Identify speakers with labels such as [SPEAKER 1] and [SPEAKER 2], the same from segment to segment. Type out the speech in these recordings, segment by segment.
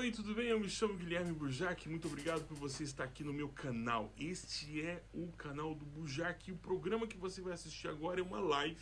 [SPEAKER 1] Oi, tudo bem? Eu me chamo Guilherme Burjac. Muito obrigado por você estar aqui no meu canal. Este é o canal do Burjac. E o programa que você vai assistir agora é uma live.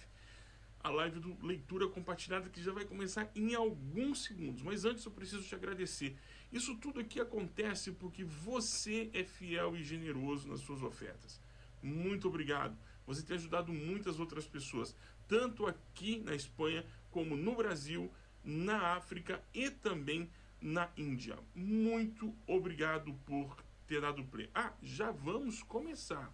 [SPEAKER 1] A live do Leitura Compartilhada que já vai começar em alguns segundos. Mas antes eu preciso te agradecer. Isso tudo aqui acontece porque você é fiel e generoso nas suas ofertas. Muito obrigado. Você tem ajudado muitas outras pessoas, tanto aqui na Espanha como no Brasil, na África e também na Índia. Muito obrigado por ter dado play. Ah, já vamos começar.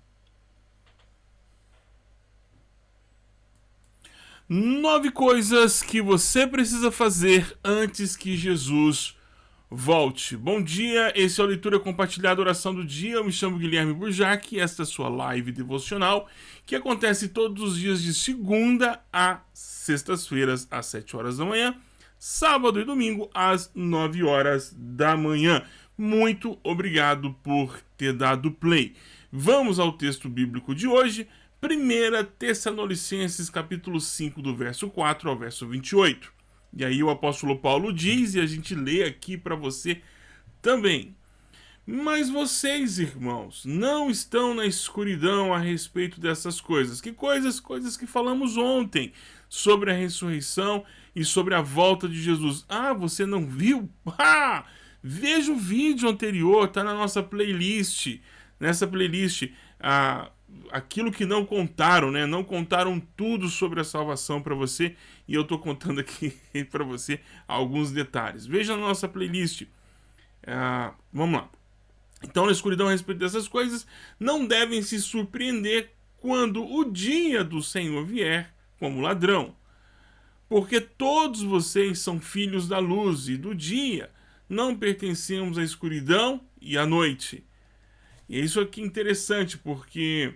[SPEAKER 1] Nove coisas que você precisa fazer antes que Jesus volte. Bom dia, esse é o Leitura Compartilhada Oração do Dia. Eu me chamo Guilherme Burjac e esta é a sua live devocional que acontece todos os dias de segunda a sextas-feiras às sete horas da manhã sábado e domingo às 9 horas da manhã. Muito obrigado por ter dado play. Vamos ao texto bíblico de hoje, 1 Tessalonicenses capítulo 5, do verso 4 ao verso 28. E aí o apóstolo Paulo diz, e a gente lê aqui para você também. Mas vocês, irmãos, não estão na escuridão a respeito dessas coisas. Que coisas? Coisas que falamos ontem sobre a ressurreição e sobre a volta de Jesus. Ah, você não viu? Ah, veja o vídeo anterior, tá na nossa playlist. Nessa playlist, ah, aquilo que não contaram, né? Não contaram tudo sobre a salvação para você e eu tô contando aqui para você alguns detalhes. Veja na nossa playlist. Ah, vamos lá. Então, na escuridão a respeito dessas coisas, não devem se surpreender quando o dia do Senhor vier como ladrão. Porque todos vocês são filhos da luz e do dia, não pertencemos à escuridão e à noite. E isso aqui é interessante, porque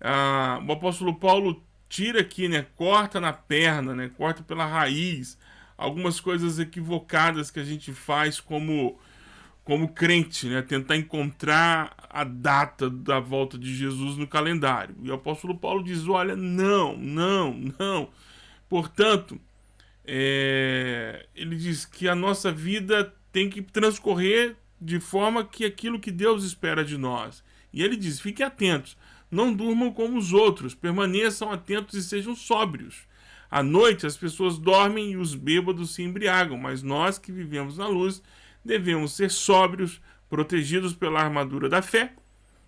[SPEAKER 1] ah, o apóstolo Paulo tira aqui, né, corta na perna, né, corta pela raiz, algumas coisas equivocadas que a gente faz como como crente, né, tentar encontrar a data da volta de Jesus no calendário. E o apóstolo Paulo diz: olha, não, não, não. Portanto, é, ele diz que a nossa vida tem que transcorrer de forma que aquilo que Deus espera de nós. E ele diz: fiquem atentos, não durmam como os outros, permaneçam atentos e sejam sóbrios. À noite as pessoas dormem e os bêbados se embriagam, mas nós que vivemos na luz devemos ser sóbrios, protegidos pela armadura da fé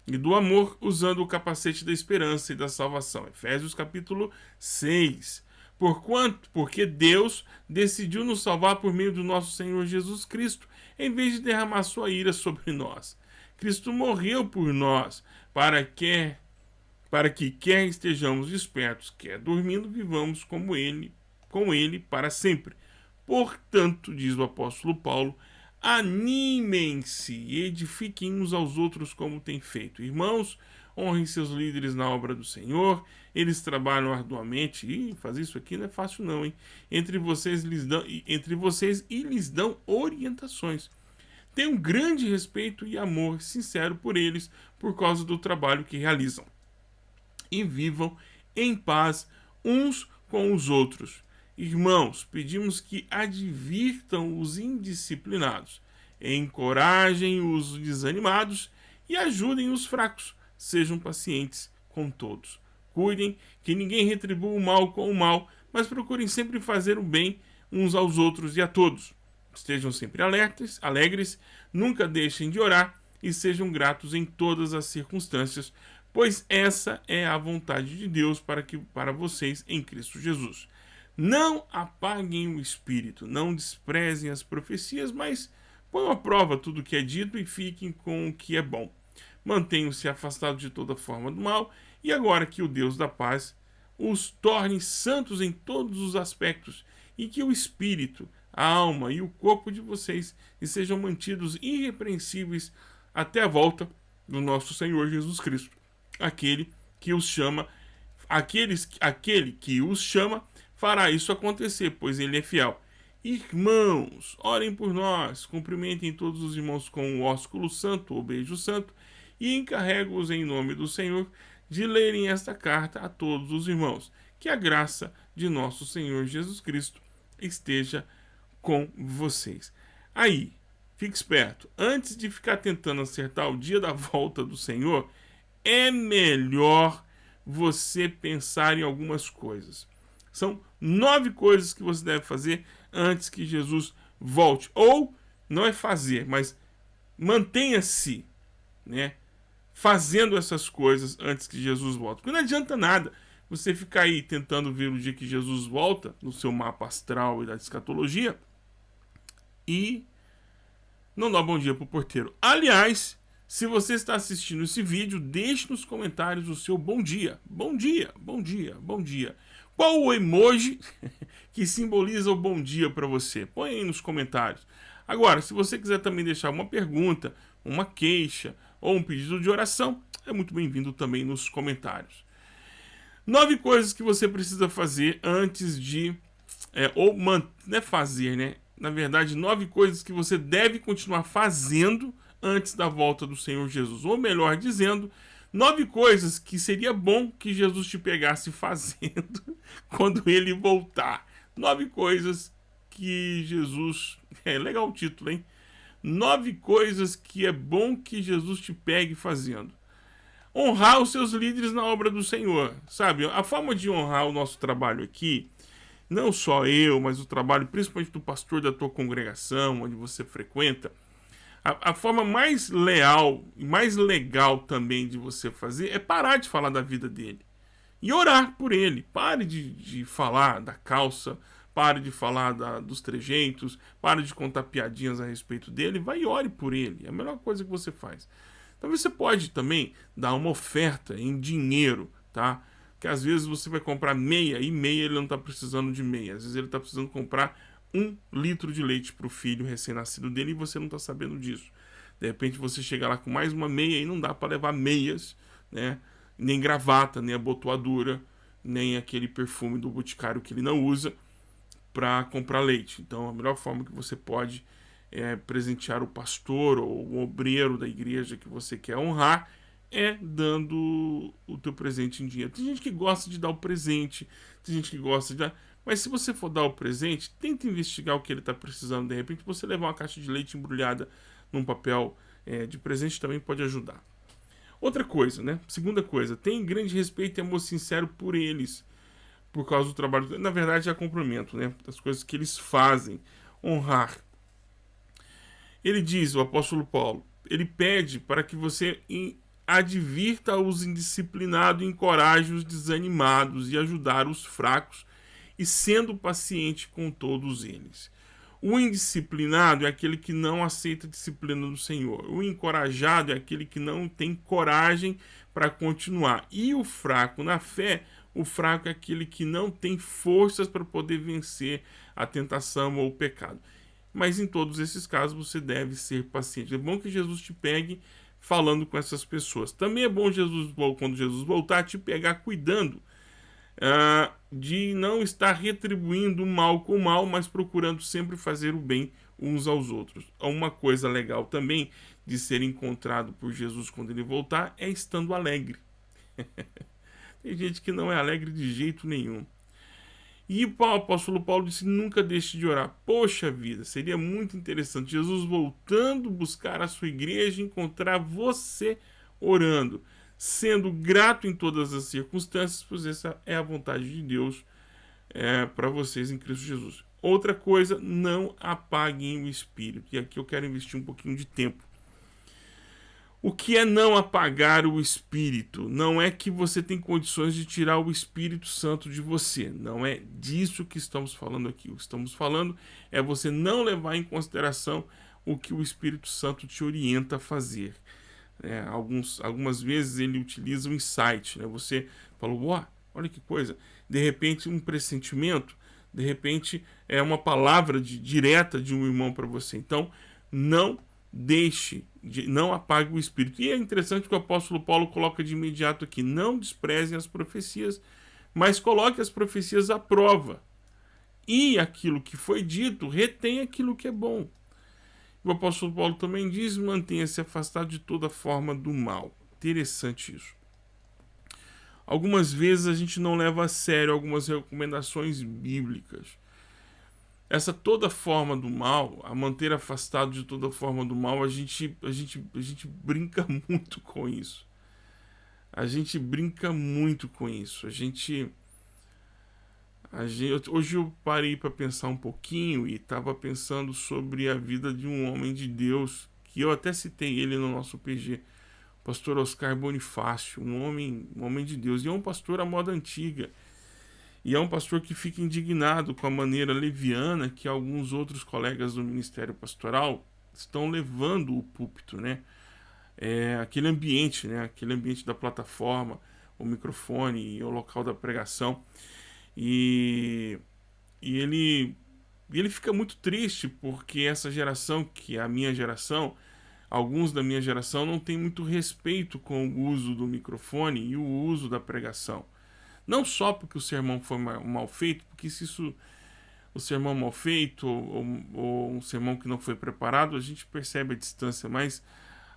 [SPEAKER 1] e do amor, usando o capacete da esperança e da salvação. Efésios capítulo 6. Porquanto, porque Deus decidiu nos salvar por meio do nosso Senhor Jesus Cristo, em vez de derramar sua ira sobre nós. Cristo morreu por nós, para que para que quer estejamos despertos, quer dormindo, vivamos como ele, com ele para sempre. Portanto, diz o apóstolo Paulo, Animem-se e edifiquem uns aos outros como tem feito. Irmãos, honrem seus líderes na obra do Senhor. Eles trabalham arduamente e fazer isso aqui não é fácil não, hein? Entre vocês lhes dão entre vocês e lhes dão orientações. Tenham grande respeito e amor sincero por eles por causa do trabalho que realizam. E vivam em paz uns com os outros. Irmãos, pedimos que advirtam os indisciplinados, encorajem os desanimados e ajudem os fracos. Sejam pacientes com todos. Cuidem que ninguém retribua o mal com o mal, mas procurem sempre fazer o bem uns aos outros e a todos. Estejam sempre alertas, alegres, nunca deixem de orar e sejam gratos em todas as circunstâncias, pois essa é a vontade de Deus para que para vocês em Cristo Jesus. Não apaguem o espírito, não desprezem as profecias, mas ponham à prova tudo o que é dito e fiquem com o que é bom. Mantenham-se afastados de toda forma do mal, e agora que o Deus da paz os torne santos em todos os aspectos, e que o espírito, a alma e o corpo de vocês sejam mantidos irrepreensíveis até a volta do nosso Senhor Jesus Cristo, aquele que os chama, aqueles, aquele que os chama fará isso acontecer, pois ele é fiel. Irmãos, orem por nós, cumprimentem todos os irmãos com o ósculo santo ou beijo santo, e encarrego-os em nome do Senhor de lerem esta carta a todos os irmãos. Que a graça de nosso Senhor Jesus Cristo esteja com vocês. Aí, fique esperto. Antes de ficar tentando acertar o dia da volta do Senhor, é melhor você pensar em algumas coisas. São nove coisas que você deve fazer antes que Jesus volte. Ou não é fazer, mas mantenha-se, né? Fazendo essas coisas antes que Jesus volte. Porque não adianta nada você ficar aí tentando ver o dia que Jesus volta no seu mapa astral e da escatologia e não dá bom dia pro porteiro. Aliás, se você está assistindo esse vídeo, deixe nos comentários o seu bom dia. Bom dia, bom dia, bom dia. Qual o emoji que simboliza o bom dia para você? Põe aí nos comentários. Agora, se você quiser também deixar uma pergunta, uma queixa ou um pedido de oração, é muito bem-vindo também nos comentários. Nove coisas que você precisa fazer antes de... É, ou man, não é fazer, né? Na verdade, nove coisas que você deve continuar fazendo antes da volta do Senhor Jesus. Ou melhor dizendo, nove coisas que seria bom que Jesus te pegasse fazendo quando ele voltar. Nove coisas que Jesus. É legal o título, hein? Nove coisas que é bom que Jesus te pegue fazendo. Honrar os seus líderes na obra do Senhor. Sabe, a forma de honrar o nosso trabalho aqui, não só eu, mas o trabalho principalmente do pastor da tua congregação, onde você frequenta, a, a, forma mais leal e mais legal também de você fazer é parar de falar da vida dele. E orar por ele. Pare de, de falar da calça, pare de falar da, dos trejeitos, pare de contar piadinhas a respeito dele, vai e ore por ele. É a melhor coisa que você faz. Talvez você pode também dar uma oferta em dinheiro, tá? Que às vezes você vai comprar meia e meia ele não está precisando de meia. Às vezes ele está precisando comprar um litro de leite para o filho recém-nascido dele e você não está sabendo disso. De repente você chega lá com mais uma meia e não dá para levar meias, né? Nem gravata, nem abotoadura, nem aquele perfume do boticário que ele não usa para comprar leite. Então a melhor forma que você pode é presentear o pastor ou o obreiro da igreja que você quer honrar é dando o teu presente em dinheiro. Tem gente que gosta de dar o presente, tem gente que gosta de dar... Mas se você for dar o presente, tenta investigar o que ele está precisando. De repente, você levar uma caixa de leite embrulhada num papel é, de presente também pode ajudar. Outra coisa, né? Segunda coisa, tem grande respeito e amor sincero por eles, por causa do trabalho. Na verdade, é complemento, né? Das coisas que eles fazem. Honrar. Ele diz, o apóstolo Paulo, ele pede para que você advirta os indisciplinados, encoraje os desanimados e ajudar os fracos e sendo paciente com todos eles. O indisciplinado é aquele que não aceita a disciplina do Senhor. O encorajado é aquele que não tem coragem para continuar. E o fraco na fé, o fraco é aquele que não tem forças para poder vencer a tentação ou o pecado. Mas em todos esses casos você deve ser paciente. É bom que Jesus te pegue falando com essas pessoas. Também é bom Jesus, quando Jesus voltar, te pegar cuidando uh, de não estar retribuindo o mal com o mal, mas procurando sempre fazer o bem uns aos outros. Uma coisa legal também de ser encontrado por Jesus quando ele voltar é estando alegre. Tem gente que não é alegre de jeito nenhum. E o apóstolo Paulo disse: nunca deixe de orar. Poxa vida, seria muito interessante Jesus voltando buscar a sua igreja e encontrar você orando sendo grato em todas as circunstâncias, pois essa é a vontade de Deus é, para vocês em Cristo Jesus. Outra coisa, não apaguem o espírito. E aqui eu quero investir um pouquinho de tempo. O que é não apagar o espírito? Não é que você tem condições de tirar o Espírito Santo de você. Não é disso que estamos falando aqui. O que estamos falando é você não levar em consideração o que o Espírito Santo te orienta a fazer. É, alguns, algumas vezes ele utiliza o um insight, né? Você falou, oh, olha que coisa, de repente um pressentimento, de repente é uma palavra de, direta de um irmão para você. Então, não deixe, de, não apague o espírito. E é interessante que o apóstolo Paulo coloca de imediato aqui, não desprezem as profecias, mas coloque as profecias à prova. E aquilo que foi dito, retém aquilo que é bom. O apóstolo Paulo também diz: mantenha-se afastado de toda forma do mal. Interessante isso. Algumas vezes a gente não leva a sério algumas recomendações bíblicas. Essa toda forma do mal, a manter afastado de toda forma do mal, a gente, a gente, a gente brinca muito com isso. A gente brinca muito com isso. A gente, a gente hoje eu parei para pensar um pouquinho e estava pensando sobre a vida de um homem de Deus que eu até citei ele no nosso PG, pastor Oscar Bonifácio, um homem, um homem de Deus, e é um pastor à moda antiga. E é um pastor que fica indignado com a maneira leviana que alguns outros colegas do ministério pastoral estão levando o púlpito, né? É, aquele ambiente, né? Aquele ambiente da plataforma, o microfone e o local da pregação. E, e ele, ele fica muito triste porque essa geração, que é a minha geração, alguns da minha geração não tem muito respeito com o uso do microfone e o uso da pregação. Não só porque o sermão foi mal feito, porque se isso o sermão mal feito ou, ou, um sermão que não foi preparado, a gente percebe a distância, mas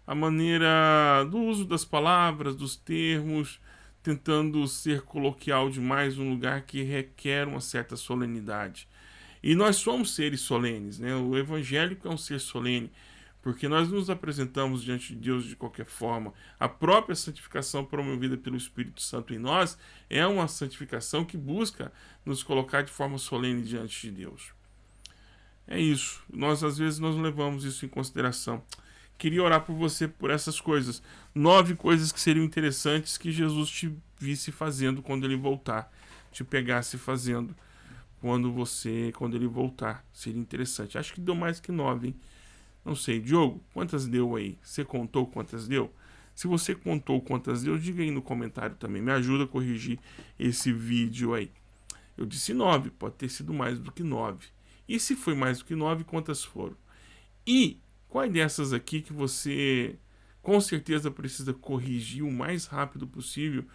[SPEAKER 1] a maneira do uso das palavras, dos termos, tentando ser coloquial demais num lugar que requer uma certa solenidade. E nós somos seres solenes, né? O evangélico é um ser solene porque nós nos apresentamos diante de Deus de qualquer forma. A própria santificação promovida pelo Espírito Santo em nós é uma santificação que busca nos colocar de forma solene diante de Deus. É isso. Nós às vezes nós levamos isso em consideração. Queria orar por você por essas coisas. Nove coisas que seriam interessantes que Jesus te visse fazendo quando ele voltar, te pegasse fazendo quando você, quando ele voltar. Seria interessante. Acho que deu mais que nove, hein? Não sei, Diogo, quantas deu aí? Você contou quantas deu? Se você contou quantas deu, diga aí no comentário também. Me ajuda a corrigir esse vídeo aí. Eu disse nove, pode ter sido mais do que nove. E se foi mais do que nove, quantas foram? E quais dessas aqui que você com certeza precisa corrigir o mais rápido possível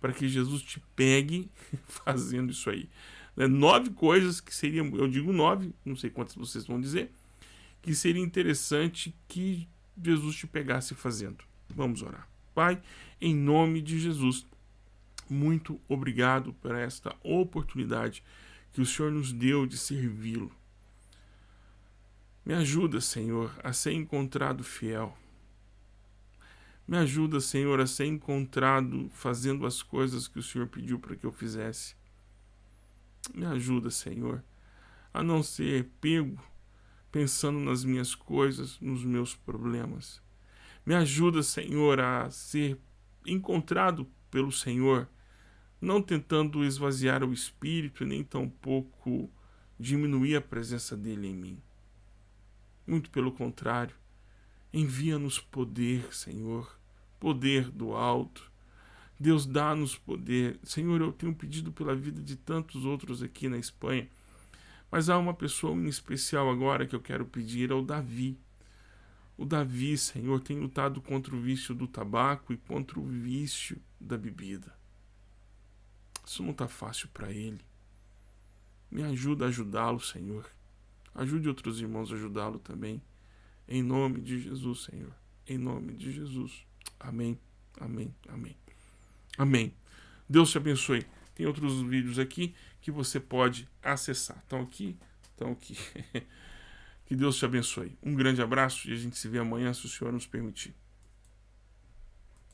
[SPEAKER 1] para que Jesus te pegue fazendo isso aí? Né? Nove coisas que seriam, eu digo nove, não sei quantas vocês vão dizer, que seria interessante que Jesus te pegasse fazendo. Vamos orar. Pai, em nome de Jesus, muito obrigado por esta oportunidade que o Senhor nos deu de servi-lo. Me ajuda, Senhor, a ser encontrado fiel. Me ajuda, Senhor, a ser encontrado fazendo as coisas que o Senhor pediu para que eu fizesse. Me ajuda, Senhor, a não ser pego pensando nas minhas coisas, nos meus problemas. Me ajuda, Senhor, a ser encontrado pelo Senhor, não tentando esvaziar o espírito, nem tampouco diminuir a presença dele em mim. Muito pelo contrário, envia-nos poder, Senhor, poder do alto. Deus dá-nos poder. Senhor, eu tenho pedido pela vida de tantos outros aqui na Espanha mas há uma pessoa em especial agora que eu quero pedir, é o Davi. O Davi, Senhor, tem lutado contra o vício do tabaco e contra o vício da bebida. Isso não está fácil para ele. Me ajuda a ajudá-lo, Senhor. Ajude outros irmãos a ajudá-lo também. Em nome de Jesus, Senhor. Em nome de Jesus. Amém. Amém. Amém. Amém. Deus te abençoe. Tem outros vídeos aqui que você pode acessar. Estão aqui, estão aqui. que Deus te abençoe. Um grande abraço e a gente se vê amanhã, se o Senhor nos permitir.